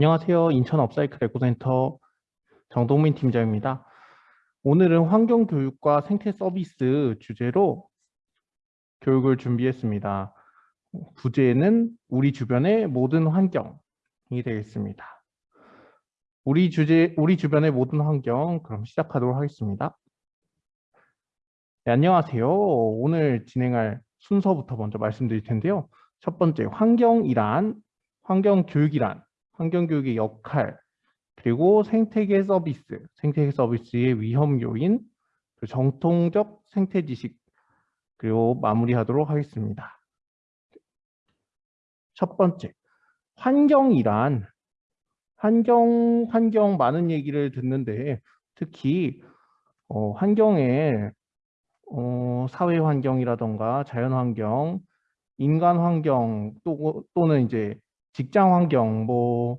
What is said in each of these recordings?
안녕하세요. 인천 업사이클 에코센터 정동민 팀장입니다. 오늘은 환경교육과 생태 서비스 주제로 교육을 준비했습니다. 부제는 우리 주변의 모든 환경이 되겠습니다. 우리 주제, 우리 주변의 모든 환경, 그럼 시작하도록 하겠습니다. 네, 안녕하세요. 오늘 진행할 순서부터 먼저 말씀드릴 텐데요. 첫 번째, 환경이란, 환경교육이란 환경교육의 역할, 그리고 생태계 서비스, 생태계 서비스의 위험 요인, 정통적 생태 지식, 그리고 마무리하도록 하겠습니다. 첫 번째, 환경이란 환경, 환경 많은 얘기를 듣는데 특히 어, 환경에 어, 사회 환경이라던가 자연 환경, 인간 환경 또, 또는 이제 직장 환경, 뭐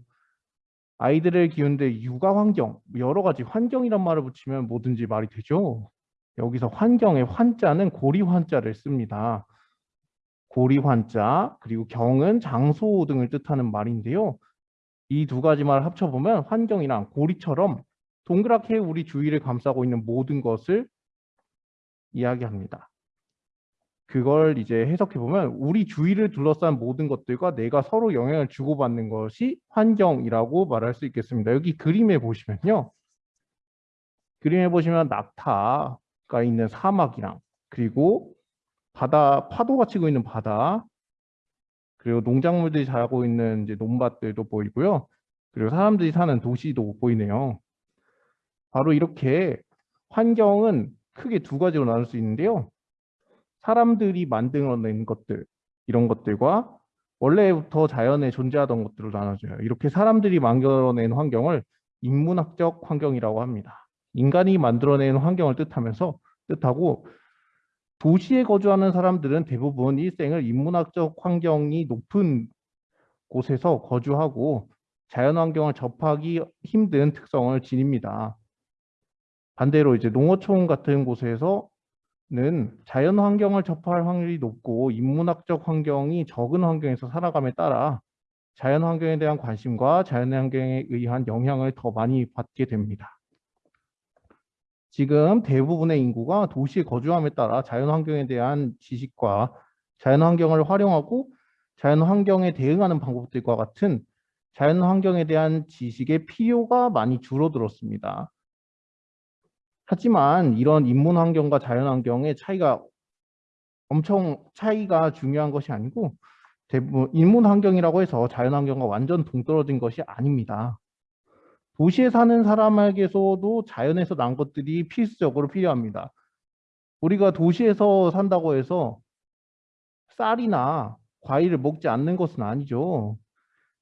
아이들을 키우는데 육아 환경, 여러 가지 환경이란 말을 붙이면 뭐든지 말이 되죠. 여기서 환경의 환자는 고리 환자를 씁니다. 고리 환자, 그리고 경은 장소 등을 뜻하는 말인데요. 이 두 가지 말을 합쳐보면 환경이랑 고리처럼 동그랗게 우리 주위를 감싸고 있는 모든 것을 이야기합니다. 그걸 이제 해석해 보면 우리 주위를 둘러싼 모든 것들과 내가 서로 영향을 주고받는 것이 환경이라고 말할 수 있겠습니다. 여기 그림에 보시면요. 그림에 보시면 낙타가 있는 사막이랑 그리고 바다 파도가 치고 있는 바다 그리고 농작물들이 자라고 있는 이제 논밭들도 보이고요. 그리고 사람들이 사는 도시도 보이네요. 바로 이렇게 환경은 크게 두 가지로 나눌 수 있는데요. 사람들이 만들어낸 것들 이런 것들과 원래부터 자연에 존재하던 것들로 나눠져요. 이렇게 사람들이 만들어낸 환경을 인문학적 환경이라고 합니다. 인간이 만들어낸 환경을 뜻하면서 뜻하고 도시에 거주하는 사람들은 대부분 일생을 인문학적 환경이 높은 곳에서 거주하고 자연환경을 접하기 힘든 특성을 지닙니다. 반대로 이제 농어촌 같은 곳에서 는 자연 환경을 접할 확률이 높고 인문학적 환경이 적은 환경에서 살아감에 따라 자연 환경에 대한 관심과 자연 환경에 의한 영향을 더 많이 받게 됩니다. 지금 대부분의 인구가 도시에 거주함에 따라 자연 환경에 대한 지식과 자연 환경을 활용하고 자연 환경에 대응하는 방법들과 같은 자연 환경에 대한 지식의 필요가 많이 줄어들었습니다. 하지만 이런 인문 환경과 자연 환경의 차이가 엄청 차이가 중요한 것이 아니고 대부분 인문 환경이라고 해서 자연 환경과 완전 동떨어진 것이 아닙니다. 도시에 사는 사람에게서도 자연에서 난 것들이 필수적으로 필요합니다. 우리가 도시에서 산다고 해서 쌀이나 과일을 먹지 않는 것은 아니죠.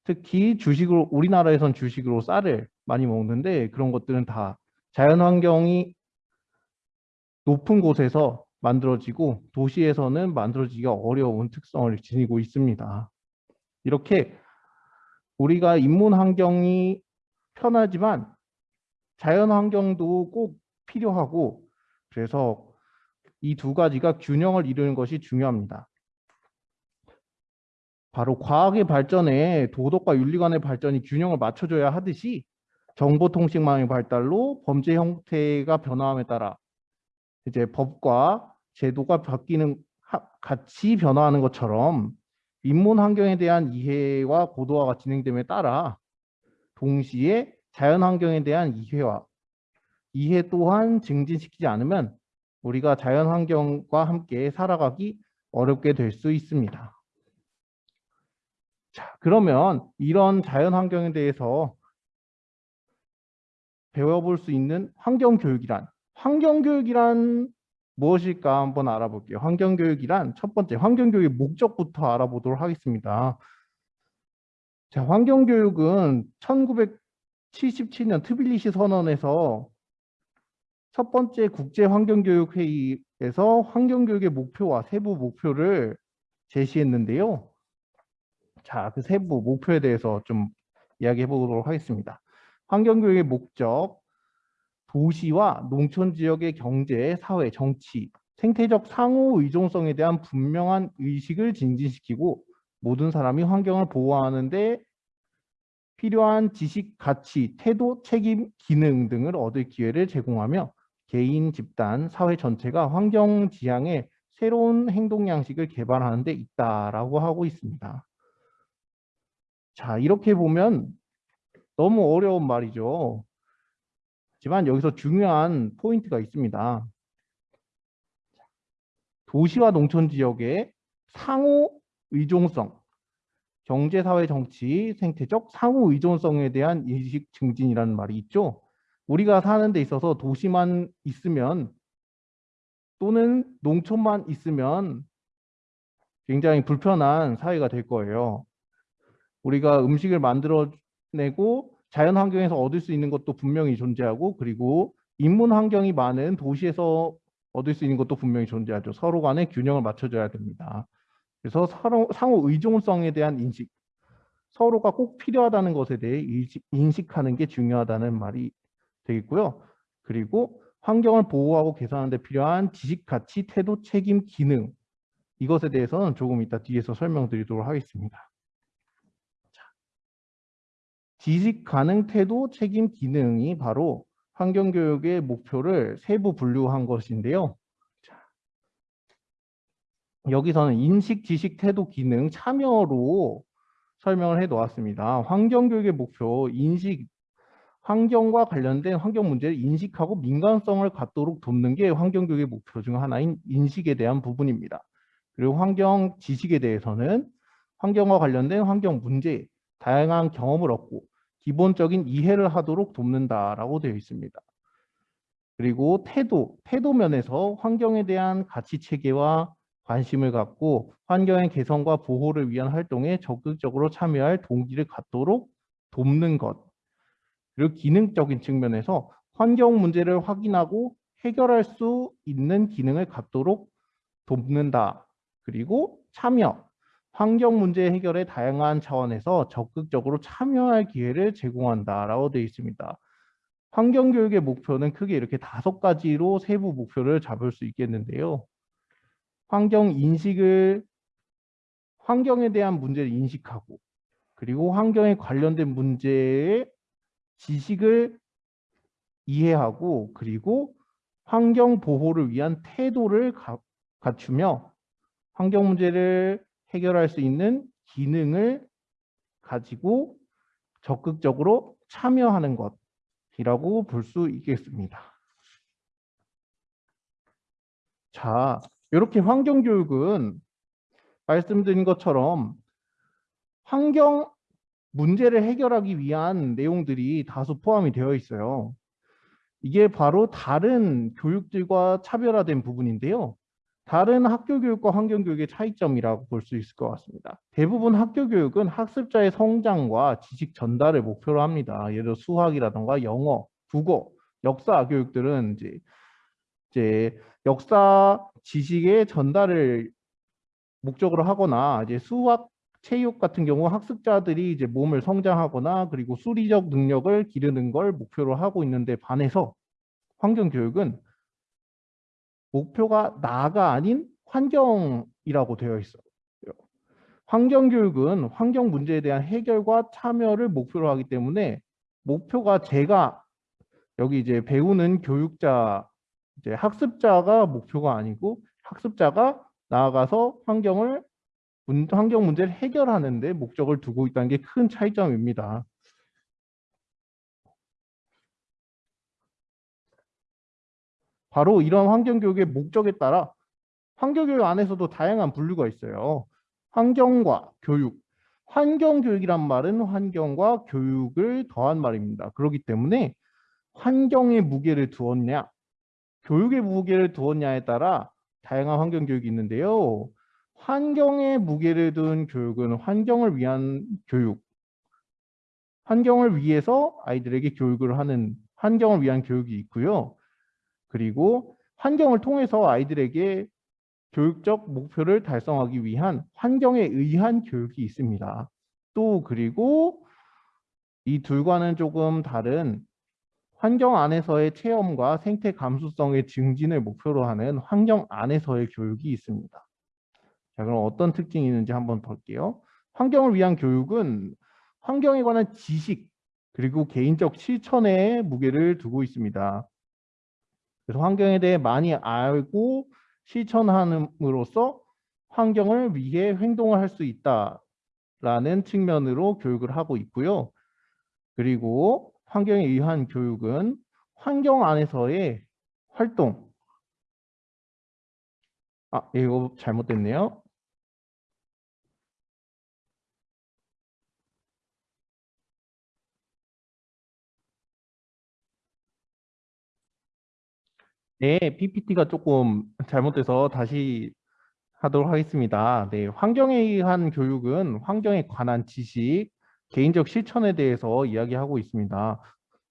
특히 주식으로 우리나라에선 주식으로 쌀을 많이 먹는데 그런 것들은 다 자연 환경이 높은 곳에서 만들어지고 도시에서는 만들어지기가 어려운 특성을 지니고 있습니다. 이렇게 우리가 인문 환경이 편하지만 자연 환경도 꼭 필요하고 그래서 이 두 가지가 균형을 이루는 것이 중요합니다. 바로 과학의 발전에 도덕과 윤리관의 발전이 균형을 맞춰줘야 하듯이 정보통신망의 발달로 범죄 형태가 변화함에 따라 이제 법과 제도가 바뀌는 같이 변화하는 것처럼 인문 환경에 대한 이해와 고도화가 진행됨에 따라 동시에 자연 환경에 대한 이해와 이해 또한 증진시키지 않으면 우리가 자연 환경과 함께 살아가기 어렵게 될 수 있습니다. 자, 그러면 이런 자연 환경에 대해서 배워볼 수 있는 환경 교육이란 환경교육이란 무엇일까 한번 알아볼게요. 환경교육이란 첫 번째 환경교육의 목적부터 알아보도록 하겠습니다. 자, 환경교육은 1977년 트빌리시 선언에서 첫 번째 국제환경교육회의에서 환경교육의 목표와 세부 목표를 제시했는데요. 자, 그 세부 목표에 대해서 좀 이야기해 보도록 하겠습니다. 환경교육의 목적, 도시와 농촌 지역의 경제, 사회, 정치, 생태적 상호 의존성에 대한 분명한 의식을 증진시키고 모든 사람이 환경을 보호하는 데 필요한 지식, 가치, 태도, 책임, 기능 등을 얻을 기회를 제공하며 개인, 집단, 사회 전체가 환경 지향의 새로운 행동 양식을 개발하는 데 있다라고 하고 있습니다. 자, 이렇게 보면 너무 어려운 말이죠. 하지만 여기서 중요한 포인트가 있습니다. 도시와 농촌 지역의 상호 의존성, 경제, 사회, 정치, 생태적 상호 의존성에 대한 인식 증진이라는 말이 있죠. 우리가 사는 데 있어서 도시만 있으면 또는 농촌만 있으면 굉장히 불편한 사회가 될 거예요. 우리가 음식을 만들어내고 자연 환경에서 얻을 수 있는 것도 분명히 존재하고 그리고 인문 환경이 많은 도시에서 얻을 수 있는 것도 분명히 존재하죠. 서로 간에 균형을 맞춰줘야 됩니다. 그래서 서로, 상호 의존성에 대한 인식, 서로가 꼭 필요하다는 것에 대해 인식하는 게 중요하다는 말이 되겠고요. 그리고 환경을 보호하고 개선하는 데 필요한 지식, 가치, 태도, 책임, 기능 이것에 대해서는 조금 이따 뒤에서 설명드리도록 하겠습니다. 지식 가능 태도, 책임, 기능이 바로 환경교육의 목표를 세부 분류한 것인데요. 여기서는 인식, 지식, 태도, 기능, 참여로 설명을 해 놓았습니다. 환경교육의 목표, 인식, 환경과 관련된 환경 문제를 인식하고 민감성을 갖도록 돕는 게 환경교육의 목표 중 하나인 인식에 대한 부분입니다. 그리고 환경 지식에 대해서는 환경과 관련된 환경 문제, 다양한 경험을 얻고 기본적인 이해를 하도록 돕는다라고 되어 있습니다. 그리고 태도, 태도 면에서 환경에 대한 가치 체계와 관심을 갖고 환경의 개선과 보호를 위한 활동에 적극적으로 참여할 동기를 갖도록 돕는 것. 그리고 기능적인 측면에서 환경 문제를 확인하고 해결할 수 있는 기능을 갖도록 돕는다. 그리고 참여, 환경 문제 해결의 다양한 차원에서 적극적으로 참여할 기회를 제공한다라고 되어 있습니다. 환경 교육의 목표는 크게 이렇게 다섯 가지로 세부 목표를 잡을 수 있겠는데요. 환경 인식을 환경에 대한 문제를 인식하고 그리고 환경에 관련된 문제의 지식을 이해하고 그리고 환경 보호를 위한 태도를 가, 갖추며 환경 문제를 해결할 수 있는 기능을 가지고 적극적으로 참여하는 것이라고 볼 수 있겠습니다. 자, 이렇게 환경교육은 말씀드린 것처럼 환경 문제를 해결하기 위한 내용들이 다수 포함이 되어 있어요. 이게 바로 다른 교육들과 차별화된 부분인데요. 다른 학교 교육과 환경 교육의 차이점이라고 볼 수 있을 것 같습니다. 대부분 학교 교육은 학습자의 성장과 지식 전달을 목표로 합니다. 예를 들어 수학이라던가 영어, 국어, 역사 교육들은 이제 이제 역사 지식의 전달을 목적으로 하거나 이제 수학 체육 같은 경우 학습자들이 이제 몸을 성장하거나 그리고 수리적 능력을 기르는 걸 목표로 하고 있는데 반해서 환경 교육은 목표가 나가 아닌 환경이라고 되어 있어요. 환경교육은 환경 문제에 대한 해결과 참여를 목표로 하기 때문에 목표가 제가 여기 이제 배우는 교육자, 이제 학습자가 목표가 아니고 학습자가 나아가서 환경을 환경 문제를 해결하는 데 목적을 두고 있다는 게 큰 차이점입니다. 바로 이런 환경교육의 목적에 따라 환경교육 안에서도 다양한 분류가 있어요. 환경과 교육. 환경교육이란 말은 환경과 교육을 더한 말입니다. 그렇기 때문에 환경에 무게를 두었냐, 교육에 무게를 두었냐에 따라 다양한 환경교육이 있는데요. 환경에 무게를 둔 교육은 환경을 위한 교육, 환경을 위해서 아이들에게 교육을 하는 환경을 위한 교육이 있고요. 그리고 환경을 통해서 아이들에게 교육적 목표를 달성하기 위한 환경에 의한 교육이 있습니다. 또 그리고 이 둘과는 조금 다른 환경 안에서의 체험과 생태 감수성의 증진을 목표로 하는 환경 안에서의 교육이 있습니다. 자, 그럼 어떤 특징이 있는지 한번 볼게요. 환경을 위한 교육은 환경에 관한 지식 그리고 개인적 실천에 무게를 두고 있습니다. 그래서 환경에 대해 많이 알고 실천함으로써 환경을 위해 행동을 할 수 있다라는 측면으로 교육을 하고 있고요. 그리고 환경에 의한 교육은 환경 안에서의 활동. 아, 이거 잘못됐네요. 네, PPT가 조금 잘못돼서 다시 하도록 하겠습니다. 네, 환경에 의한 교육은 환경에 관한 지식, 개인적 실천에 대해서 이야기하고 있습니다.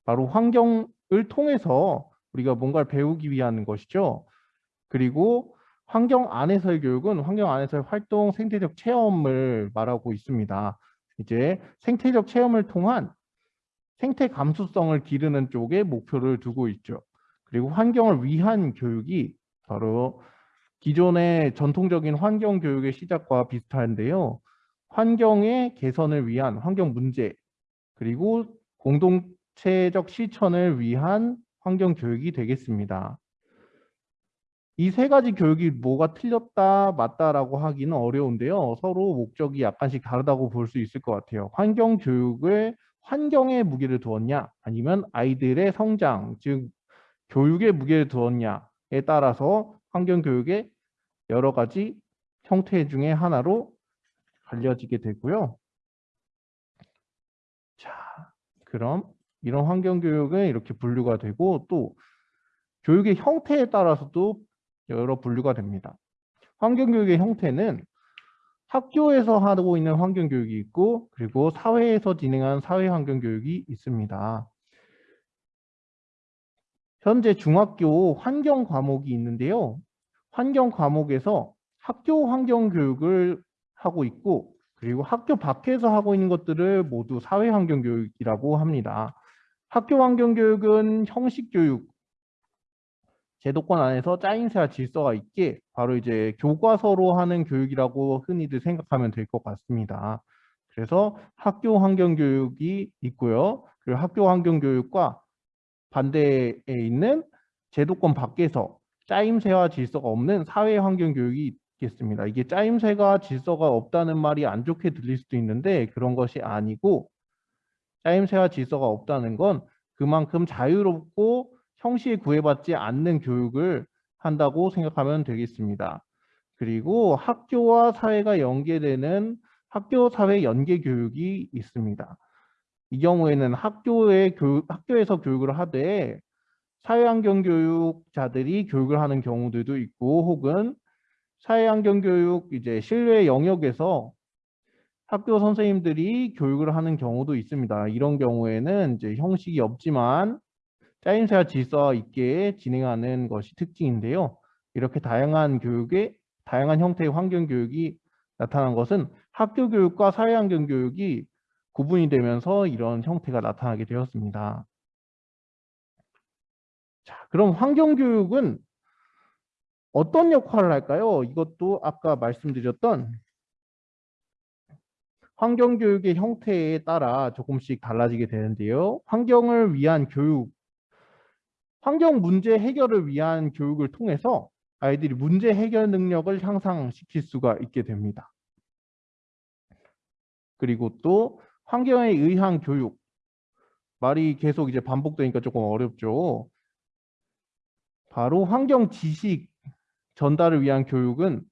바로 환경을 통해서 우리가 뭔가를 배우기 위한 것이죠. 그리고 환경 안에서의 교육은 환경 안에서의 활동, 생태적 체험을 말하고 있습니다. 이제 생태적 체험을 통한 생태 감수성을 기르는 쪽에 목표를 두고 있죠. 그리고 환경을 위한 교육이 바로 기존의 전통적인 환경 교육의 시작과 비슷한데요. 환경의 개선을 위한 환경 문제 그리고 공동체적 실천을 위한 환경 교육이 되겠습니다. 이 세 가지 교육이 뭐가 틀렸다 맞다라고 하기는 어려운데요. 서로 목적이 약간씩 다르다고 볼 수 있을 것 같아요. 환경 교육을 환경에 무게를 두었냐 아니면 아이들의 성장 즉 교육에 무게를 두었냐에 따라서 환경교육의 여러 가지 형태 중에 하나로 갈려지게 되고요. 자, 그럼 이런 환경교육은 이렇게 분류가 되고 또 교육의 형태에 따라서도 여러 분류가 됩니다. 환경교육의 형태는 학교에서 하고 있는 환경교육이 있고 그리고 사회에서 진행하는 사회환경교육이 있습니다. 현재 중학교 환경 과목이 있는데요. 환경 과목에서 학교 환경 교육을 하고 있고 그리고 학교 밖에서 하고 있는 것들을 모두 사회 환경 교육이라고 합니다. 학교 환경 교육은 형식 교육 제도권 안에서 짜임새와 질서가 있게 바로 이제 교과서로 하는 교육이라고 흔히들 생각하면 될 것 같습니다. 그래서 학교 환경 교육이 있고요. 그리고 학교 환경 교육과 반대에 있는 제도권 밖에서 짜임새와 질서가 없는 사회 환경 교육이 있겠습니다. 이게 짜임새가 질서가 없다는 말이 안 좋게 들릴 수도 있는데 그런 것이 아니고 짜임새와 질서가 없다는 건 그만큼 자유롭고 형식에 구애받지 않는 교육을 한다고 생각하면 되겠습니다. 그리고 학교와 사회가 연계되는 학교 사회 연계 교육이 있습니다. 이 경우에는 학교의 교육, 학교에서 교육을 하되 사회환경 교육자들이 교육을 하는 경우들도 있고 혹은 사회환경 교육 이제 실외 영역에서 학교 선생님들이 교육을 하는 경우도 있습니다. 이런 경우에는 이제 형식이 없지만 짜임새와 질서 있게 진행하는 것이 특징인데요. 이렇게 다양한 교육의 다양한 형태의 환경 교육이 나타난 것은 학교 교육과 사회환경 교육이 구분이 되면서 이런 형태가 나타나게 되었습니다. 자, 그럼 환경교육은 어떤 역할을 할까요? 이것도 아까 말씀드렸던 환경교육의 형태에 따라 조금씩 달라지게 되는데요. 환경을 위한 교육, 환경 문제 해결을 위한 교육을 통해서 아이들이 문제 해결 능력을 향상시킬 수가 있게 됩니다. 그리고 또 환경에 의한 교육 말이 계속 이제 반복되니까 조금 어렵죠. 바로 환경 지식 전달을 위한 교육은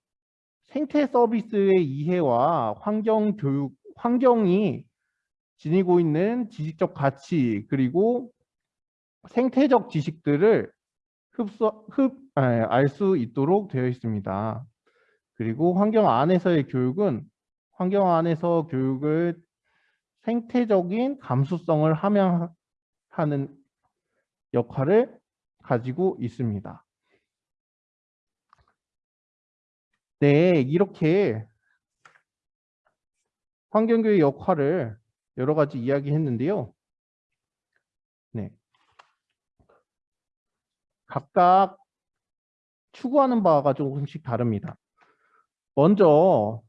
생태 서비스의 이해와 환경 교육, 환경이 지니고 있는 지식적 가치 그리고 생태적 지식들을 흡수, 흡, 알 수 있도록 되어 있습니다. 그리고 환경 안에서의 교육은 환경 안에서 교육을 생태적인 감수성을 함양하는 역할을 가지고 있습니다. 네, 이렇게 환경교의 역할을 여러 가지 이야기했는데요. 네. 각각 추구하는 바가 조금씩 다릅니다. 먼저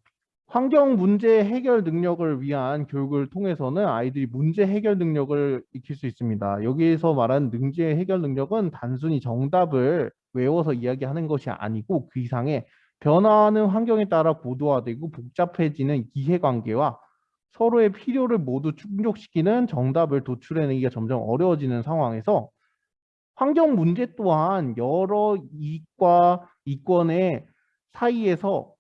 환경 문제 해결 능력을 위한 교육을 통해서는 아이들이 문제 해결 능력을 익힐 수 있습니다. 여기에서 말하는 문제 해결 능력은 단순히 정답을 외워서 이야기하는 것이 아니고 그 이상의 변화하는 환경에 따라 고도화되고 복잡해지는 이해관계와 서로의 필요를 모두 충족시키는 정답을 도출해내기가 점점 어려워지는 상황에서 환경 문제 또한 여러 이익과 이권의 사이에서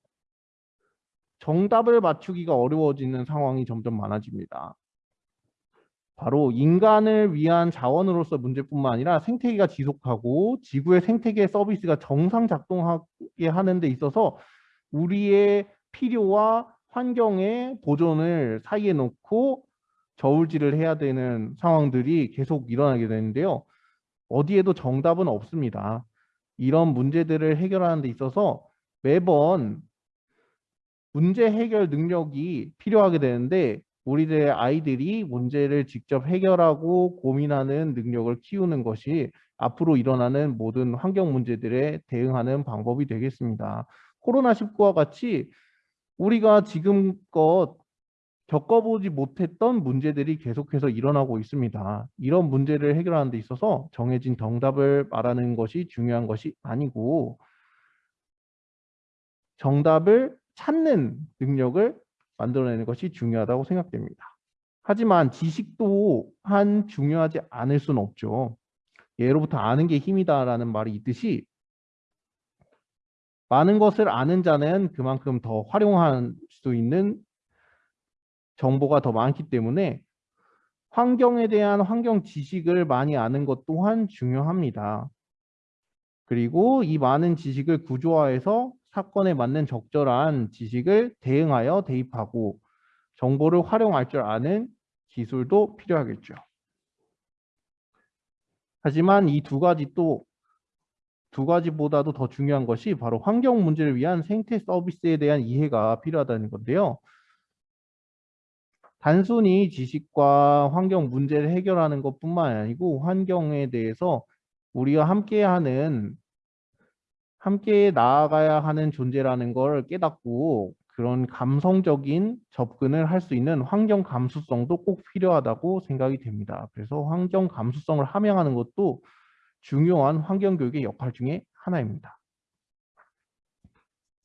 정답을 맞추기가 어려워지는 상황이 점점 많아집니다. 바로 인간을 위한 자원으로서 문제뿐만 아니라 생태계가 지속하고 지구의 생태계 서비스가 정상 작동하게 하는 데 있어서 우리의 필요와 환경의 보존을 사이에 놓고 저울질을 해야 되는 상황들이 계속 일어나게 되는데요. 어디에도 정답은 없습니다. 이런 문제들을 해결하는 데 있어서 매번 문제 해결 능력이 필요하게 되는데 우리들의 아이들이 문제를 직접 해결하고 고민하는 능력을 키우는 것이 앞으로 일어나는 모든 환경 문제들에 대응하는 방법이 되겠습니다. 코로나19와 같이 우리가 지금껏 겪어보지 못했던 문제들이 계속해서 일어나고 있습니다. 이런 문제를 해결하는 데 있어서 정해진 정답을 말하는 것이 중요한 것이 아니고 정답을 찾는 능력을 만들어내는 것이 중요하다고 생각됩니다. 하지만 지식도 한 중요하지 않을 수는 없죠. 예로부터 아는 게 힘이다라는 말이 있듯이 많은 것을 아는 자는 그만큼 더 활용할 수 있는 정보가 더 많기 때문에 환경에 대한 환경 지식을 많이 아는 것 또한 중요합니다. 그리고 이 많은 지식을 구조화해서 사건에 맞는 적절한 지식을 대응하여 대입하고 정보를 활용할 줄 아는 기술도 필요하겠죠. 하지만 이 두 가지 또 두 가지보다도 더 중요한 것이 바로 환경 문제를 위한 생태 서비스에 대한 이해가 필요하다는 건데요. 단순히 지식과 환경 문제를 해결하는 것뿐만 아니고 환경에 대해서 우리가 함께하는 함께 나아가야 하는 존재라는 걸 깨닫고 그런 감성적인 접근을 할 수 있는 환경 감수성도 꼭 필요하다고 생각이 됩니다. 그래서 환경 감수성을 함양하는 것도 중요한 환경 교육의 역할 중에 하나입니다.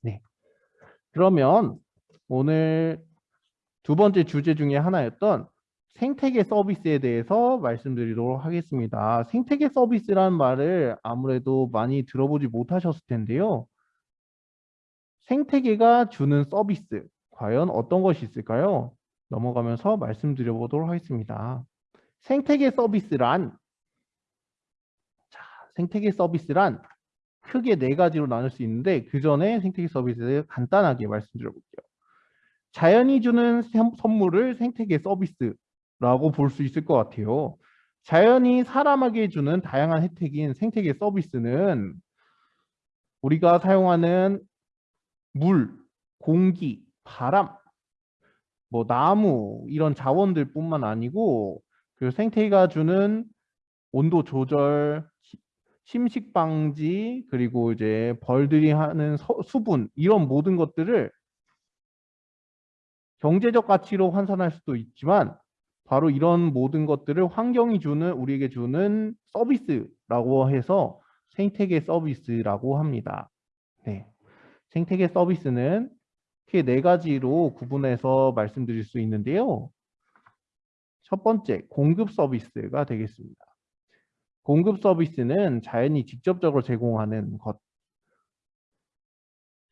네. 그러면 오늘 두 번째 주제 중에 하나였던 생태계 서비스에 대해서 말씀드리도록 하겠습니다. 생태계 서비스라는 말을 아무래도 많이 들어보지 못하셨을 텐데요. 생태계가 주는 서비스, 과연 어떤 것이 있을까요? 넘어가면서 말씀드려 보도록 하겠습니다. 생태계 서비스란 자, 생태계 서비스란 크게 네 가지로 나눌 수 있는데 그 전에 생태계 서비스를 간단하게 말씀드려 볼게요. 자연이 주는 선물을 생태계 서비스 라고 볼 수 있을 것 같아요. 자연이 사람에게 주는 다양한 혜택인 생태계 서비스는 우리가 사용하는 물, 공기, 바람, 뭐 나무 이런 자원들 뿐만 아니고 그 생태계가 주는 온도 조절, 침식 방지 그리고 이제 벌들이 하는 서, 수분 이런 모든 것들을 경제적 가치로 환산할 수도 있지만 바로 이런 모든 것들을 환경이 주는 우리에게 주는 서비스라고 해서 생태계 서비스라고 합니다. 네. 생태계 서비스는 크게 네 가지로 구분해서 말씀드릴 수 있는데요. 첫 번째, 공급 서비스가 되겠습니다. 공급 서비스는 자연이 직접적으로 제공하는 것,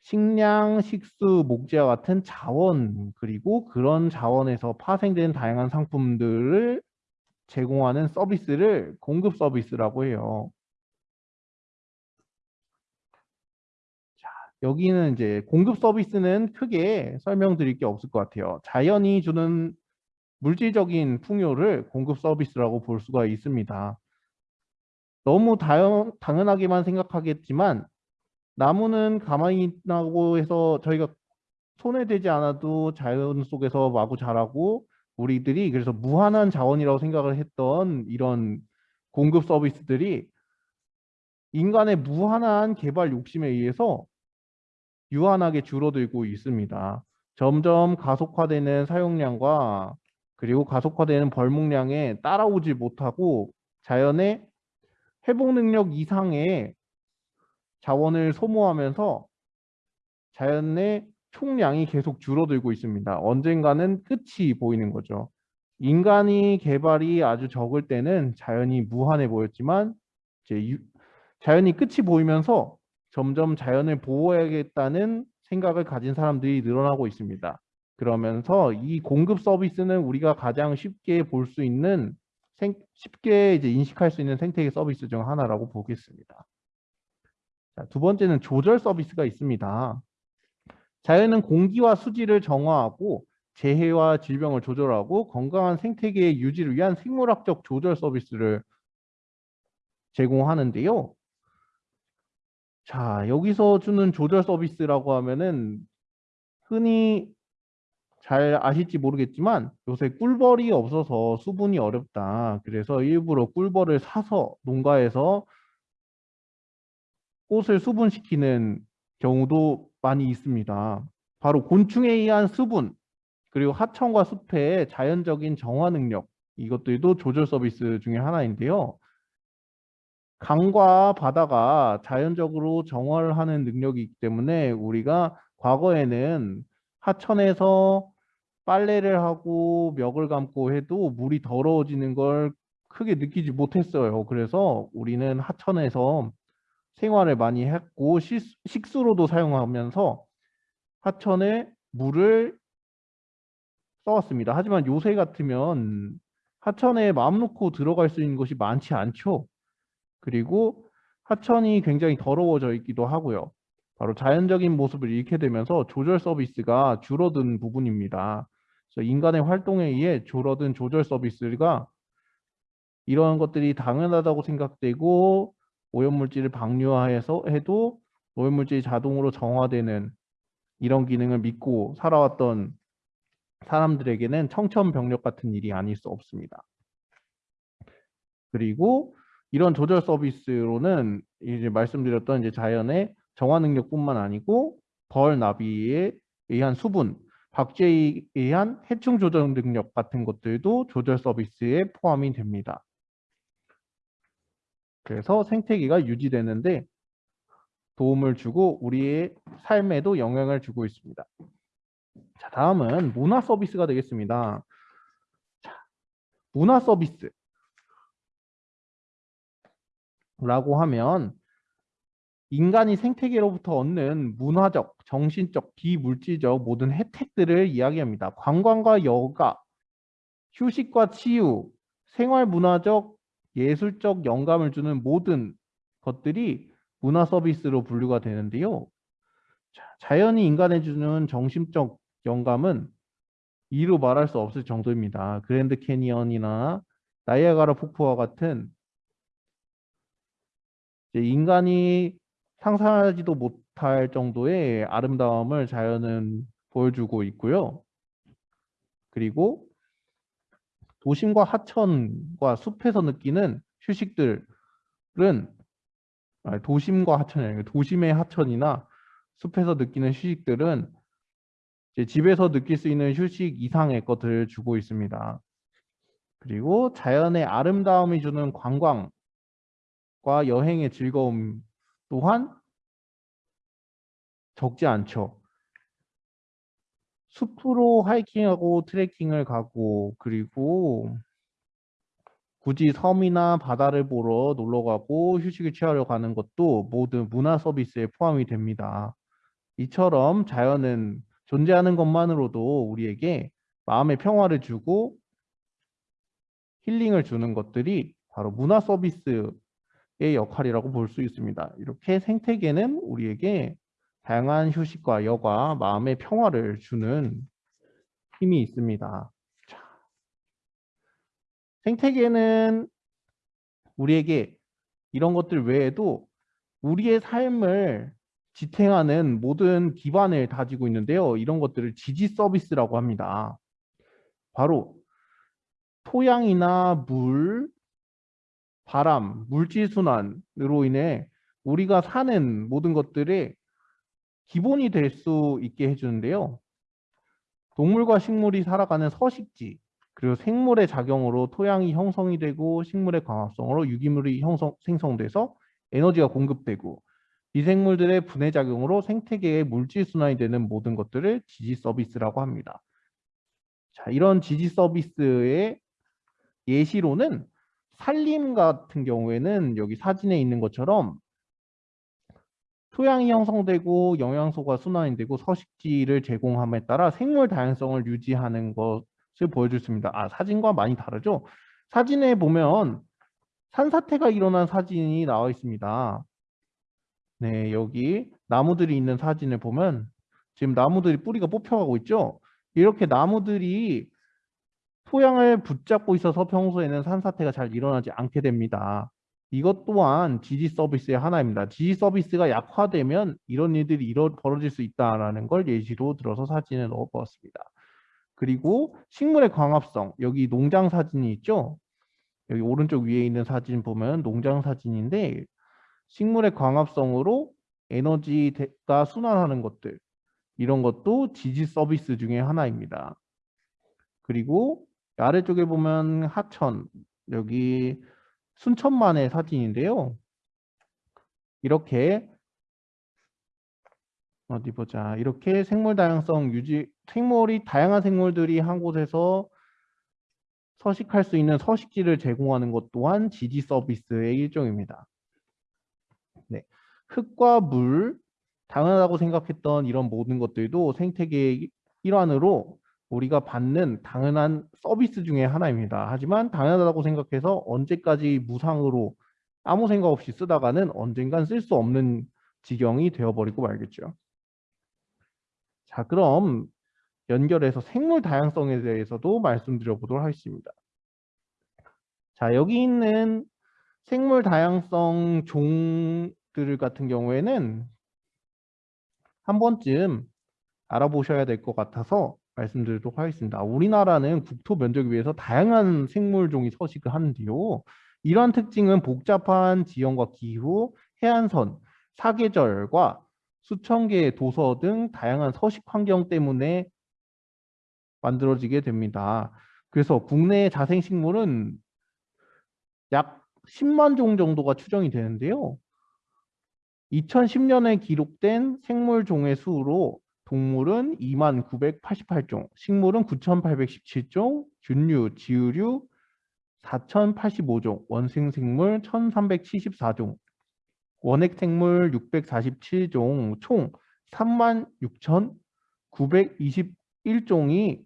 식량, 식수, 목재와 같은 자원 그리고 그런 자원에서 파생된 다양한 상품들을 제공하는 서비스를 공급 서비스라고 해요. 자, 여기는 이제 공급 서비스는 크게 설명드릴 게 없을 것 같아요. 자연이 주는 물질적인 풍요를 공급 서비스라고 볼 수가 있습니다. 너무 다연, 당연하게만 생각하겠지만 나무는 가만히 있다고 해서 저희가 손에 대지 않아도 자연 속에서 마구 자라고 우리들이 그래서 무한한 자원이라고 생각을 했던 이런 공급 서비스들이 인간의 무한한 개발 욕심에 의해서 유한하게 줄어들고 있습니다. 점점 가속화되는 사용량과 그리고 가속화되는 벌목량에 따라오지 못하고 자연의 회복 능력 이상의 자원을 소모하면서 자연의 총량이 계속 줄어들고 있습니다. 언젠가는 끝이 보이는 거죠. 인간이 개발이 아주 적을 때는 자연이 무한해 보였지만 이제 유, 자연이 끝이 보이면서 점점 자연을 보호해야겠다는 생각을 가진 사람들이 늘어나고 있습니다. 그러면서 이 공급 서비스는 우리가 가장 쉽게 볼 수 있는 생, 쉽게 이제 인식할 수 있는 생태계 서비스 중 하나라고 보겠습니다. 자, 두 번째는 조절 서비스가 있습니다. 자연은 공기와 수질을 정화하고 재해와 질병을 조절하고 건강한 생태계의 유지를 위한 생물학적 조절 서비스를 제공하는데요. 자, 여기서 주는 조절 서비스라고 하면은 흔히 잘 아실지 모르겠지만 요새 꿀벌이 없어서 수분이 어렵다. 그래서 일부러 꿀벌을 사서 농가에서 꽃을 수분시키는 경우도 많이 있습니다. 바로 곤충에 의한 수분, 그리고 하천과 숲의 자연적인 정화 능력, 이것들도 조절 서비스 중에 하나인데요. 강과 바다가 자연적으로 정화를 하는 능력이기 때문에 우리가 과거에는 하천에서 빨래를 하고 멱을 감고 해도 물이 더러워지는 걸 크게 느끼지 못했어요. 그래서 우리는 하천에서 생활을 많이 했고 식수로도 사용하면서 하천에 물을 써왔습니다. 하지만 요새 같으면 하천에 마음 놓고 들어갈 수 있는 것이 많지 않죠. 그리고 하천이 굉장히 더러워져 있기도 하고요. 바로 자연적인 모습을 잃게 되면서 조절 서비스가 줄어든 부분입니다. 그래서 인간의 활동에 의해 줄어든 조절 서비스가 이러한 것들이 당연하다고 생각되고 오염물질을 방류해서 해도 오염물질이 자동으로 정화되는 이런 기능을 믿고 살아왔던 사람들에게는 청천벽력 같은 일이 아닐 수 없습니다. 그리고 이런 조절 서비스로는 이제 말씀드렸던 이제 자연의 정화 능력뿐만 아니고 벌 나비에 의한 수분, 박제에 의한 해충 조절 능력 같은 것들도 조절 서비스에 포함이 됩니다. 그래서 생태계가 유지되는데 도움을 주고 우리의 삶에도 영향을 주고 있습니다. 자, 다음은 문화 서비스가 되겠습니다. 자, 문화 서비스. 라고 하면 인간이 생태계로부터 얻는 문화적, 정신적, 비물질적 모든 혜택들을 이야기합니다. 관광과 여가, 휴식과 치유, 생활문화적, 예술적 영감을 주는 모든 것들이 문화 서비스로 분류가 되는데요. 자연이 인간에 주는 정신적 영감은 이루 말할 수 없을 정도입니다. 그랜드 캐니언이나 나이아가라 폭포와 같은 인간이 상상하지도 못할 정도의 아름다움을 자연은 보여주고 있고요. 그리고 도심과 하천과 숲에서 느끼는 휴식들은 도심과 하천이 아니고 도심의 하천이나 숲에서 느끼는 휴식들은 집에서 느낄 수 있는 휴식 이상의 것들을 주고 있습니다. 그리고 자연의 아름다움이 주는 관광과 여행의 즐거움 또한 적지 않죠. 숲으로 하이킹하고 트레킹을 가고 그리고 굳이 섬이나 바다를 보러 놀러 가고 휴식을 취하러 가는 것도 모두 문화 서비스에 포함이 됩니다. 이처럼 자연은 존재하는 것만으로도 우리에게 마음의 평화를 주고 힐링을 주는 것들이 바로 문화 서비스의 역할이라고 볼 수 있습니다. 이렇게 생태계는 우리에게 다양한 휴식과 여가, 마음의 평화를 주는 힘이 있습니다. 자, 생태계는 우리에게 이런 것들 외에도 우리의 삶을 지탱하는 모든 기반을 다지고 있는데요. 이런 것들을 지지 서비스라고 합니다. 바로 토양이나 물, 바람, 물질순환으로 인해 우리가 사는 모든 것들의 기본이 될 수 있게 해주는데요. 동물과 식물이 살아가는 서식지, 그리고 생물의 작용으로 토양이 형성이 되고 식물의 광합성으로 유기물이 형성, 생성돼서 에너지가 공급되고 미생물들의 분해 작용으로 생태계의 물질 순환이 되는 모든 것들을 지지 서비스라고 합니다. 자, 이런 지지 서비스의 예시로는 산림 같은 경우에는 여기 사진에 있는 것처럼 토양이 형성되고 영양소가 순환이 되고 서식지를 제공함에 따라 생물 다양성을 유지하는 것을 보여줬습니다. 아 사진과 많이 다르죠? 사진에 보면 산사태가 일어난 사진이 나와 있습니다. 네, 여기 나무들이 있는 사진을 보면 지금 나무들이 뿌리가 뽑혀가고 있죠? 이렇게 나무들이 토양을 붙잡고 있어서 평소에는 산사태가 잘 일어나지 않게 됩니다. 이것 또한 지지 서비스의 하나입니다. 지지 서비스가 약화되면 이런 일들이 일어, 벌어질 수 있다는 걸 예시로 들어서 사진에 넣어 보았습니다. 그리고 식물의 광합성, 여기 농장 사진이 있죠? 여기 오른쪽 위에 있는 사진 보면 농장 사진인데 식물의 광합성으로 에너지가 순환하는 것들 이런 것도 지지 서비스 중에 하나입니다. 그리고 아래쪽에 보면 하천 여기 순천만의 사진인데요. 이렇게 어디 보자. 이렇게 생물 다양성 유지 생물이 다양한 생물들이 한 곳에서 서식할 수 있는 서식지를 제공하는 것 또한 지지 서비스의 일종입니다. 네. 흙과 물, 당연하다고 생각했던 이런 모든 것들도 생태계의 일환으로 우리가 받는 당연한 서비스 중에 하나입니다. 하지만 당연하다고 생각해서 언제까지 무상으로 아무 생각 없이 쓰다가는 언젠간 쓸 수 없는 지경이 되어버리고 말겠죠. 자 그럼 연결해서 생물 다양성에 대해서도 말씀드려 보도록 하겠습니다. 자 여기 있는 생물 다양성 종들 같은 경우에는 한 번쯤 알아보셔야 될 것 같아서 말씀드리도록 하겠습니다. 우리나라는 국토 면적에 비해서 다양한 생물종이 서식을 하는데요. 이러한 특징은 복잡한 지형과 기후, 해안선, 사계절과 수천 개의 도서 등 다양한 서식 환경 때문에 만들어지게 됩니다. 그래서 국내의 자생식물은 약 10만 종 정도가 추정이 되는데요. 2010년에 기록된 생물 종의 수로 동물은 2만 988종, 식물은 9,817종, 균류, 지유류 4,085종, 원생생물 1,374종, 원액생물 647종, 총 36,921종이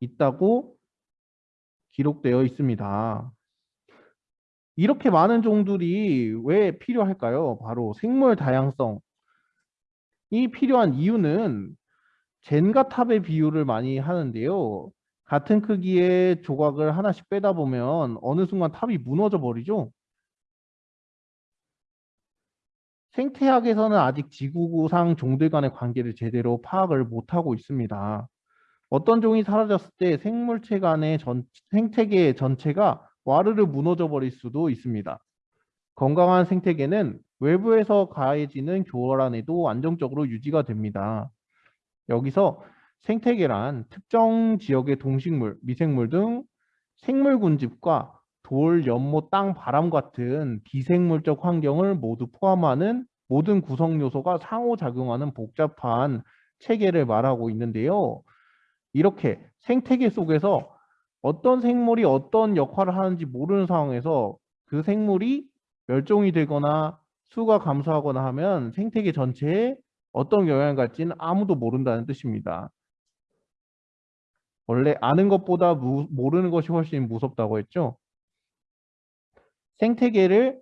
있다고 기록되어 있습니다. 이렇게 많은 종들이 왜 필요할까요? 바로 생물 다양성, 이 필요한 이유는 젠가 탑의 비율을 많이 하는데요. 같은 크기의 조각을 하나씩 빼다 보면 어느 순간 탑이 무너져 버리죠. 생태학에서는 아직 지구상 종들 간의 관계를 제대로 파악을 못하고 있습니다. 어떤 종이 사라졌을 때 생물체 간의 전, 생태계 전체가 와르르 무너져 버릴 수도 있습니다. 건강한 생태계는 외부에서 가해지는 교란에도 안정적으로 유지가 됩니다. 여기서 생태계란 특정 지역의 동식물, 미생물 등 생물 군집과 돌, 연못, 땅, 바람 같은 비생물적 환경을 모두 포함하는 모든 구성 요소가 상호작용하는 복잡한 체계를 말하고 있는데요. 이렇게 생태계 속에서 어떤 생물이 어떤 역할을 하는지 모르는 상황에서 그 생물이 멸종이 되거나 수가 감소하거나 하면 생태계 전체에 어떤 영향을 갈지는 아무도 모른다는 뜻입니다. 원래 아는 것보다 무, 모르는 것이 훨씬 무섭다고 했죠. 생태계를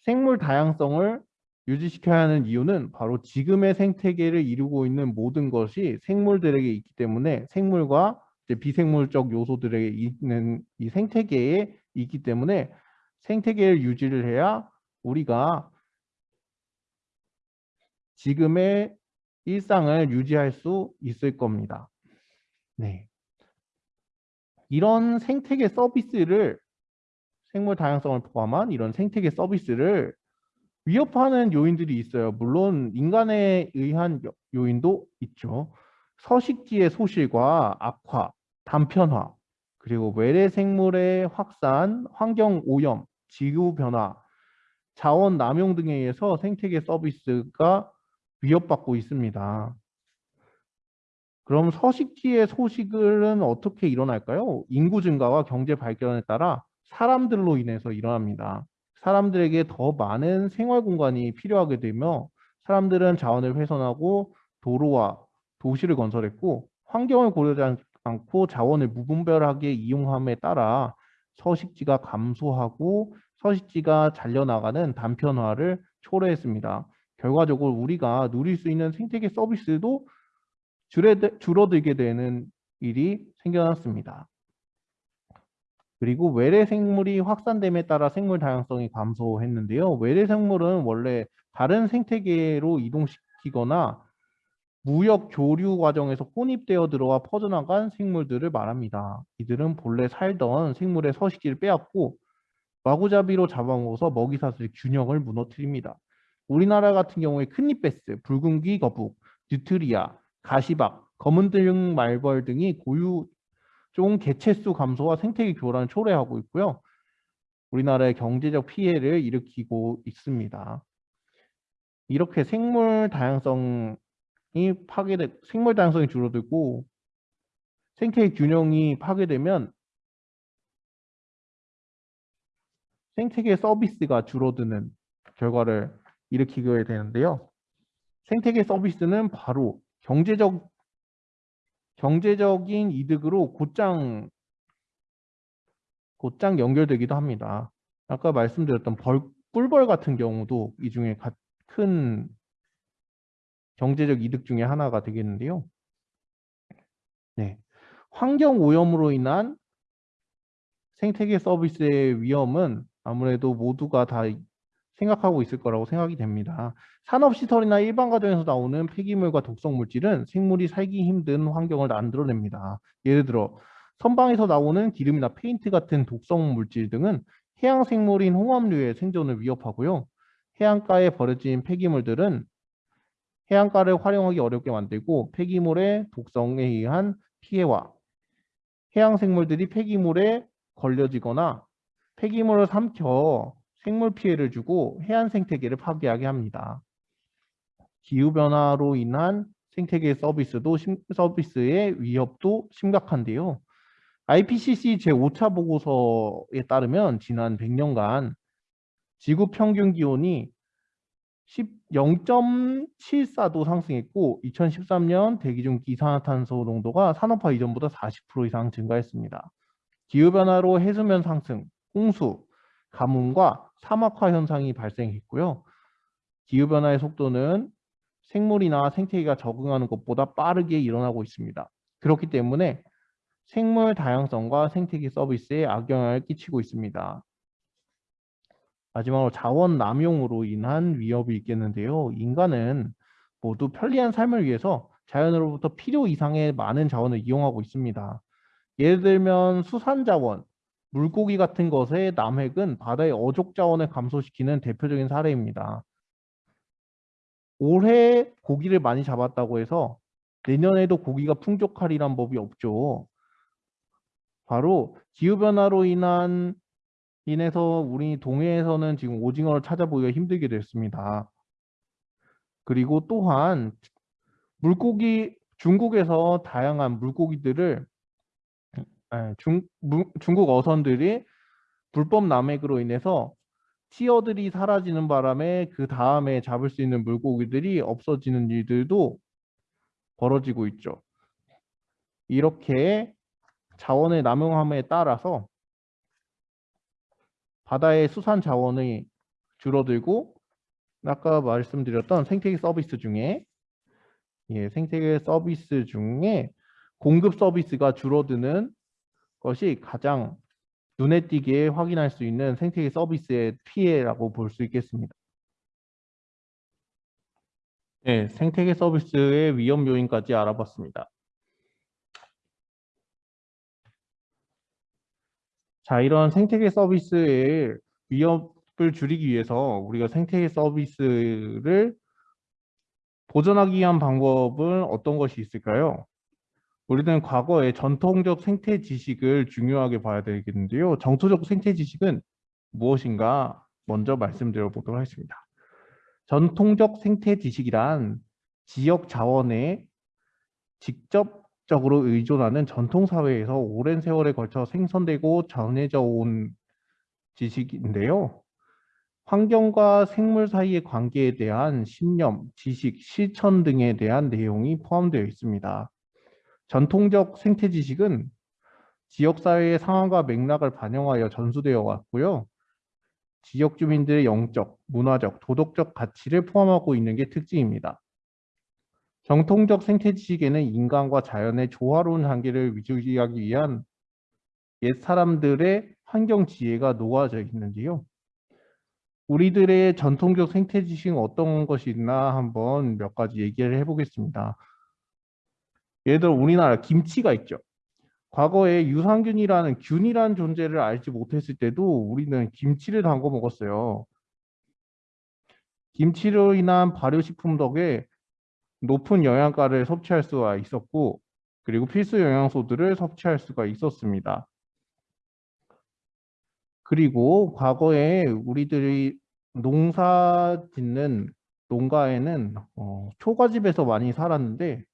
생물 다양성을 유지시켜야 하는 이유는 바로 지금의 생태계를 이루고 있는 모든 것이 생물들에게 있기 때문에 생물과 비생물적 요소들에게 있는 이 생태계에 있기 때문에 생태계를 유지를 해야 우리가 지금의 일상을 유지할 수 있을 겁니다. 네. 이런 생태계 서비스를 생물 다양성을 포함한 이런 생태계 서비스를 위협하는 요인들이 있어요. 물론 인간에 의한 요인도 있죠. 서식지의 소실과 악화, 단편화, 그리고 외래 생물의 확산, 환경 오염, 지구 변화, 자원 남용 등에 의해서 생태계 서비스가 위협받고 있습니다. 그럼 서식지의 소식은 어떻게 일어날까요? 인구 증가와 경제 발전에 따라 사람들로 인해서 일어납니다. 사람들에게 더 많은 생활 공간이 필요하게 되며 사람들은 자원을 훼손하고 도로와 도시를 건설했고 환경을 고려하지 않고 자원을 무분별하게 이용함에 따라 서식지가 감소하고 서식지가 잘려나가는 단편화를 초래했습니다. 결과적으로 우리가 누릴 수 있는 생태계 서비스도 줄어들게 되는 일이 생겨났습니다. 그리고 외래 생물이 확산됨에 따라 생물 다양성이 감소했는데요. 외래 생물은 원래 다른 생태계로 이동시키거나 무역 교류 과정에서 혼입되어 들어와 퍼져나간 생물들을 말합니다. 이들은 본래 살던 생물의 서식지를 빼앗고 마구잡이로 잡아먹어서 먹이사슬의 균형을 무너뜨립니다. 우리나라 같은 경우에 큰잎베스, 붉은귀 거북, 뉴트리아, 가시박, 검은등 말벌 등이 고유 종 개체수 감소와 생태계 교란을 초래하고 있고요. 우리나라의 경제적 피해를 일으키고 있습니다. 이렇게 생물 다양성이 파괴돼 생물 다양성이 줄어들고 생태계 균형이 파괴되면 생태계 서비스가 줄어드는 결과를 일으키게 되는데요. 생태계 서비스는 바로 경제적 경제적인 이득으로 곧장 곧장 연결되기도 합니다. 아까 말씀드렸던 벌, 꿀벌 같은 경우도 이 중에 큰 경제적 이득 중에 하나가 되겠는데요. 네. 환경 오염으로 인한 생태계 서비스의 위험은 아무래도 모두가 다 생각하고 있을 거라고 생각이 됩니다. 산업시설이나 일반 가정에서 나오는 폐기물과 독성 물질은 생물이 살기 힘든 환경을 만들어냅니다. 예를 들어 선방에서 나오는 기름이나 페인트 같은 독성 물질 등은 해양 생물인 홍합류의 생존을 위협하고요. 해안가에 버려진 폐기물들은 해안가를 활용하기 어렵게 만들고 폐기물의 독성에 의한 피해와 해양 생물들이 폐기물에 걸려지거나 폐기물을 삼켜 생물 피해를 주고 해안 생태계를 파괴하게 합니다. 기후변화로 인한 생태계 서비스도 서비스의 위협도 심각한데요. IPCC 제5차 보고서에 따르면 지난 100년간 지구 평균 기온이 0.74도 상승했고 2013년 대기 중 이산화탄소 농도가 산업화 이전보다 40% 이상 증가했습니다. 기후변화로 해수면 상승, 홍수, 가뭄과 사막화 현상이 발생했고요. 기후변화의 속도는 생물이나 생태계가 적응하는 것보다 빠르게 일어나고 있습니다. 그렇기 때문에 생물 다양성과 생태계 서비스에 악영향을 끼치고 있습니다. 마지막으로 자원 남용으로 인한 위협이 있겠는데요. 인간은 모두 편리한 삶을 위해서 자연으로부터 필요 이상의 많은 자원을 이용하고 있습니다. 예를 들면 수산자원, 물고기 같은 것의 남획은 바다의 어족 자원을 감소시키는 대표적인 사례입니다. 올해 고기를 많이 잡았다고 해서 내년에도 고기가 풍족하리란 법이 없죠. 바로 기후변화로 인한 인해서 우리 동해에서는 지금 오징어를 찾아보기가 힘들게 됐습니다. 그리고 또한 물고기 중국에서 다양한 물고기들을 예, 중, 중국 어선들이 불법 남획으로 인해서 티어들이 사라지는 바람에 그 다음에 잡을 수 있는 물고기들이 없어지는 일들도 벌어지고 있죠. 이렇게 자원의 남용함에 따라서 바다의 수산 자원이 줄어들고 아까 말씀드렸던 생태계 서비스 중에 예, 생태계 서비스 중에 공급 서비스가 줄어드는 것이 가장 눈에 띄게 확인할 수 있는 생태계 서비스의 피해라고 볼 수 있겠습니다. 네, 생태계 서비스의 위험 요인까지 알아봤습니다. 자, 이런 생태계 서비스의 위협을 줄이기 위해서 우리가 생태계 서비스를 보존하기 위한 방법은 어떤 것이 있을까요? 우리는 과거의 전통적 생태 지식을 중요하게 봐야 되겠는데요. 정토적 생태 지식은 무엇인가 먼저 말씀드려 보도록 하겠습니다. 전통적 생태 지식이란 지역 자원에 직접적으로 의존하는 전통 사회에서 오랜 세월에 걸쳐 생성되고 전해져 온 지식인데요. 환경과 생물 사이의 관계에 대한 신념, 지식, 실천 등에 대한 내용이 포함되어 있습니다. 전통적 생태 지식은 지역사회의 상황과 맥락을 반영하여 전수되어 왔고요. 지역 주민들의 영적, 문화적, 도덕적 가치를 포함하고 있는 게 특징입니다. 정통적 생태 지식에는 인간과 자연의 조화로운 관계를 유지하기 위한 옛 사람들의 환경 지혜가 놓아져 있는데요. 우리들의 전통적 생태 지식은 어떤 것이 있나 한번 몇 가지 얘기를 해보겠습니다. 예를 들어 우리나라 김치가 있죠. 과거에 유산균이라는 균이라는 존재를 알지 못했을 때도 우리는 김치를 담궈 먹었어요. 김치로 인한 발효식품 덕에 높은 영양가를 섭취할 수가 있었고 그리고 필수 영양소들을 섭취할 수가 있었습니다. 그리고 과거에 우리들이 농사 짓는 농가에는 어, 초가집에서 많이 살았는데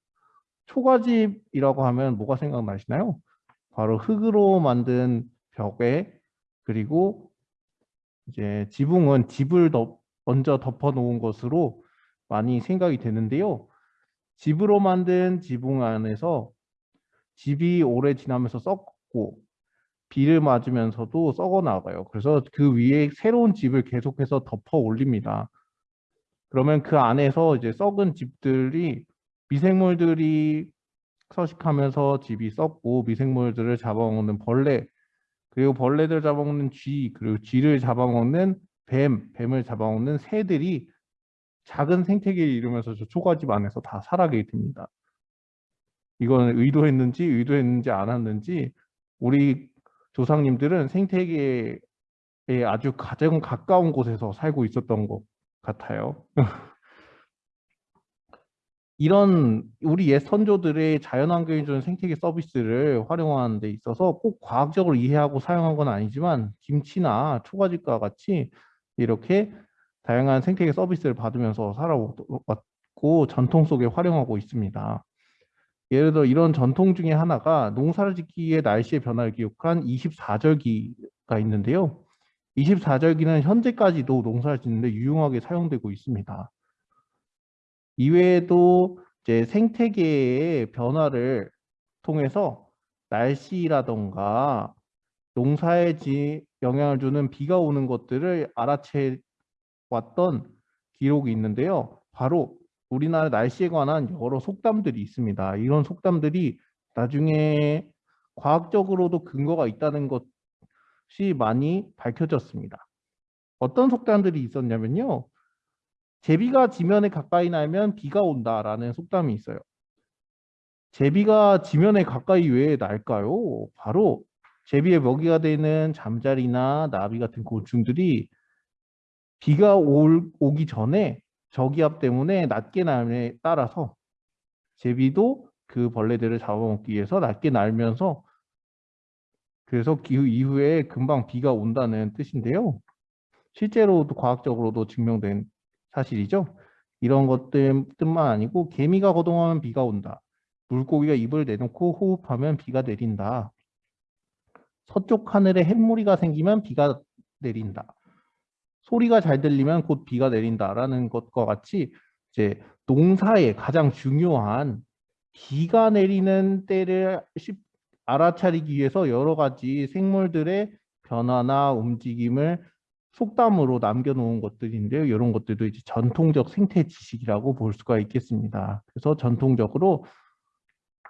초가집이라고 하면 뭐가 생각나시나요? 바로 흙으로 만든 벽에 그리고 이제 지붕은 집을 덮, 먼저 덮어 놓은 것으로 많이 생각이 되는데요. 집으로 만든 지붕 안에서 집이 오래 지나면서 썩고 비를 맞으면서도 썩어 나가요. 그래서 그 위에 새로운 집을 계속해서 덮어 올립니다. 그러면 그 안에서 이제 썩은 집들이 미생물들이 서식하면서 집이 썩고 미생물들을 잡아먹는 벌레 그리고 벌레들 잡아먹는 쥐 그리고 쥐를 잡아먹는 뱀 뱀을 잡아먹는 새들이 작은 생태계를 이루면서 저 초가집 안에서 다 살아가게 됩니다. 이건 의도했는지 의도했는지 않았는지 우리 조상님들은 생태계에 아주 가장 가까운 곳에서 살고 있었던 것 같아요. 이런 우리 옛 선조들의 자연환경에 주는 생태계 서비스를 활용하는 데 있어서 꼭 과학적으로 이해하고 사용한 건 아니지만 김치나 초가집과 같이 이렇게 다양한 생태계 서비스를 받으면서 살아왔고 전통 속에 활용하고 있습니다. 예를 들어 이런 전통 중에 하나가 농사를 짓기에 날씨의 변화를 기록한 24절기가 있는데요. 24절기는 현재까지도 농사를 짓는데 유용하게 사용되고 있습니다. 이외에도 이제 생태계의 변화를 통해서 날씨라던가 농사에 영향을 주는 비가 오는 것들을 알아채 왔던 기록이 있는데요. 바로 우리나라 날씨에 관한 여러 속담들이 있습니다. 이런 속담들이 나중에 과학적으로도 근거가 있다는 것이 많이 밝혀졌습니다. 어떤 속담들이 있었냐면요. 제비가 지면에 가까이 날면 비가 온다라는 속담이 있어요. 제비가 지면에 가까이 왜 날까요? 바로 제비의 먹이가 되는 잠자리나 나비 같은 곤충들이 비가 올, 오기 전에 저기압 때문에 낮게 날에 따라서 제비도 그 벌레들을 잡아먹기 위해서 낮게 날면서 그래서 기후 이후에 금방 비가 온다는 뜻인데요. 실제로도 과학적으로도 증명된 사실이죠. 이런 것들뿐만 아니고 개미가 거동하면 비가 온다. 물고기가 입을 내놓고 호흡하면 비가 내린다. 서쪽 하늘에 햇무리가 생기면 비가 내린다. 소리가 잘 들리면 곧 비가 내린다라는 것과 같이 이제 농사의 가장 중요한 비가 내리는 때를 알아차리기 위해서 여러 가지 생물들의 변화나 움직임을 속담으로 남겨놓은 것들인데요. 이런 것들도 이제 전통적 생태 지식이라고 볼 수가 있겠습니다. 그래서 전통적으로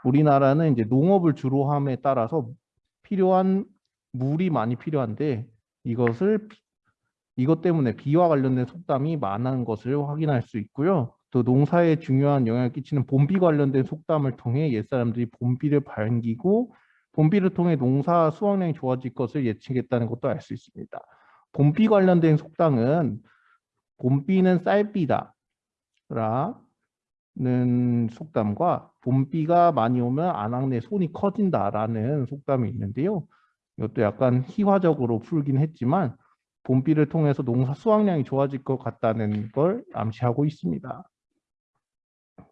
우리나라는 이제 농업을 주로 함에 따라서 필요한 물이 많이 필요한데 이것을 이것 때문에 비와 관련된 속담이 많은 것을 확인할 수 있고요. 또 농사에 중요한 영향을 끼치는 봄비 관련된 속담을 통해 옛사람들이 봄비를 반기고 봄비를 통해 농사 수확량이 좋아질 것을 예측했다는 것도 알 수 있습니다. 봄비 관련된 속담은 봄비는 쌀비다. 라 속담과 봄비가 많이 오면 안악내 손이 커진다 라는 속담이 있는데요. 이것도 약간 희화적으로 풀긴 했지만 봄비를 통해서 농사 수확량이 좋아질 것 같다는 걸 암시하고 있습니다.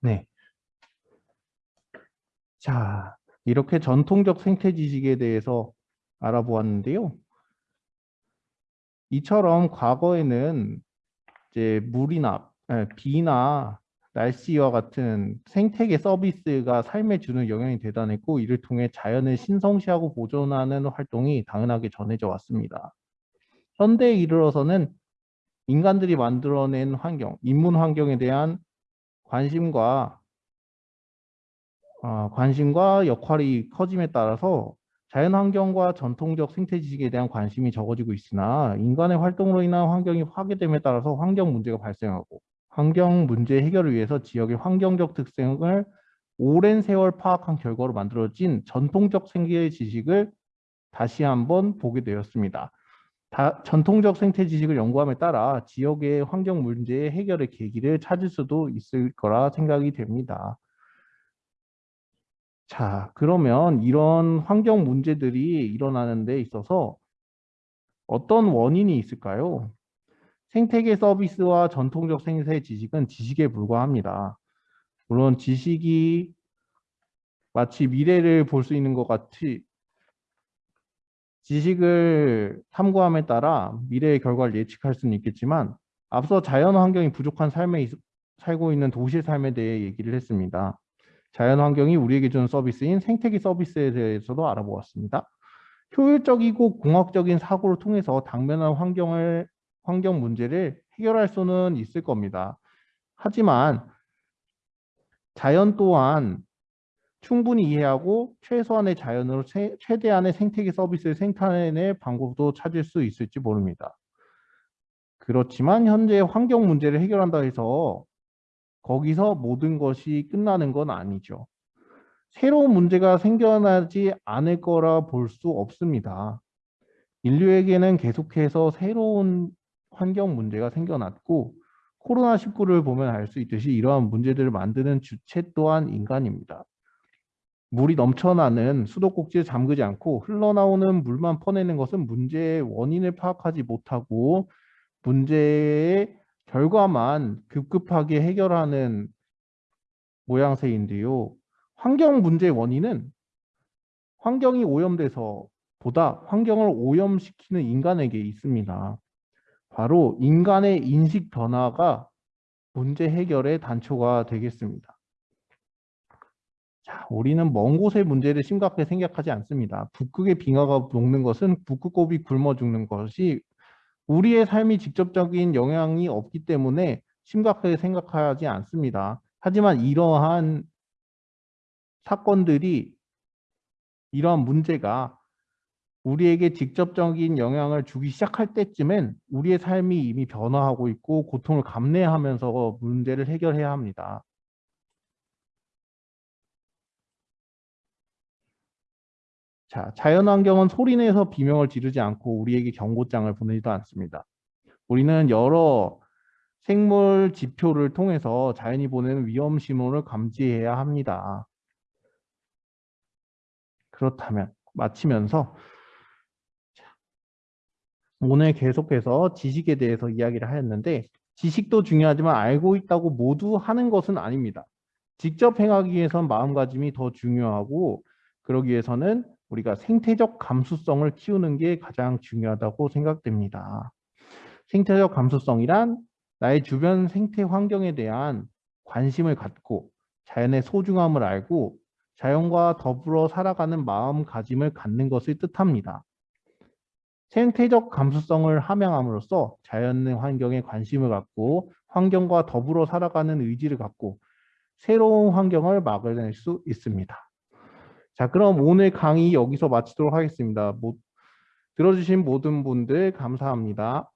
네. 자, 이렇게 전통적 생태 지식에 대해서 알아보았는데요. 이처럼 과거에는 이제 물이나 에, 비나 날씨와 같은 생태계 서비스가 삶에 주는 영향이 대단했고 이를 통해 자연을 신성시하고 보존하는 활동이 당연하게 전해져 왔습니다. 현대에 이르러서는 인간들이 만들어낸 환경, 인문 환경에 대한 관심과 어, 관심과 역할이 커짐에 따라서 자연환경과 전통적 생태지식에 대한 관심이 적어지고 있으나 인간의 활동으로 인한 환경이 파괴됨에 따라서 환경 문제가 발생하고 환경 문제 해결을 위해서 지역의 환경적 특성을 오랜 세월 파악한 결과로 만들어진 전통적 생태 지식을 다시 한번 보게 되었습니다. 다, 전통적 생태 지식을 연구함에 따라 지역의 환경 문제의 해결의 계기를 찾을 수도 있을 거라 생각이 됩니다. 자, 그러면 이런 환경 문제들이 일어나는 데 있어서 어떤 원인이 있을까요? 생태계 서비스와 전통적 생태 지식은 지식에 불과합니다. 물론 지식이 마치 미래를 볼 수 있는 것 같이 지식을 탐구함에 따라 미래의 결과를 예측할 수는 있겠지만 앞서 자연 환경이 부족한 삶에 살고 있는 도시 삶에 대해 얘기를 했습니다. 자연 환경이 우리에게 주는 서비스인 생태계 서비스에 대해서도 알아보았습니다. 효율적이고 공학적인 사고를 통해서 당면한 환경을 환경 문제를 해결할 수는 있을 겁니다. 하지만 자연 또한 충분히 이해하고 최소한의 자연으로 최, 최대한의 생태계 서비스를 생산해낼 방법도 찾을 수 있을지 모릅니다. 그렇지만 현재 환경 문제를 해결한다 해서 거기서 모든 것이 끝나는 건 아니죠. 새로운 문제가 생겨나지 않을 거라 볼 수 없습니다. 인류에게는 계속해서 새로운 환경 문제가 생겨났고 코로나19를 보면 알 수 있듯이 이러한 문제들을 만드는 주체 또한 인간입니다. 물이 넘쳐나는 수도꼭지를 잠그지 않고 흘러나오는 물만 퍼내는 것은 문제의 원인을 파악하지 못하고 문제의 결과만 급급하게 해결하는 모양새인데요. 환경 문제의 원인은 환경이 오염돼서 보다 환경을 오염시키는 인간에게 있습니다. 바로 인간의 인식 변화가 문제 해결의 단초가 되겠습니다. 자, 우리는 먼 곳의 문제를 심각하게 생각하지 않습니다. 북극의 빙하가 녹는 것은 북극곰이 굶어 죽는 것이 우리의 삶이 직접적인 영향이 없기 때문에 심각하게 생각하지 않습니다. 하지만 이러한 사건들이 이러한 문제가 우리에게 직접적인 영향을 주기 시작할 때쯤엔 우리의 삶이 이미 변화하고 있고 고통을 감내하면서 문제를 해결해야 합니다. 자, 자연환경은 소리내서 비명을 지르지 않고 우리에게 경고장을 보내지도 않습니다. 우리는 여러 생물 지표를 통해서 자연이 보내는 위험 신호를 감지해야 합니다. 그렇다면 마치면서 오늘 계속해서 지식에 대해서 이야기를 하였는데 지식도 중요하지만 알고 있다고 모두 하는 것은 아닙니다. 직접 행하기 위해선 마음가짐이 더 중요하고 그러기 위해서는 우리가 생태적 감수성을 키우는 게 가장 중요하다고 생각됩니다. 생태적 감수성이란 나의 주변 생태 환경에 대한 관심을 갖고 자연의 소중함을 알고 자연과 더불어 살아가는 마음가짐을 갖는 것을 뜻합니다. 생태적 감수성을 함양함으로써 자연 환경에 관심을 갖고 환경과 더불어 살아가는 의지를 갖고 새로운 환경을 막아낼 수 있습니다. 자 그럼 오늘 강의 여기서 마치도록 하겠습니다. 모, 들어주신 모든 분들 감사합니다.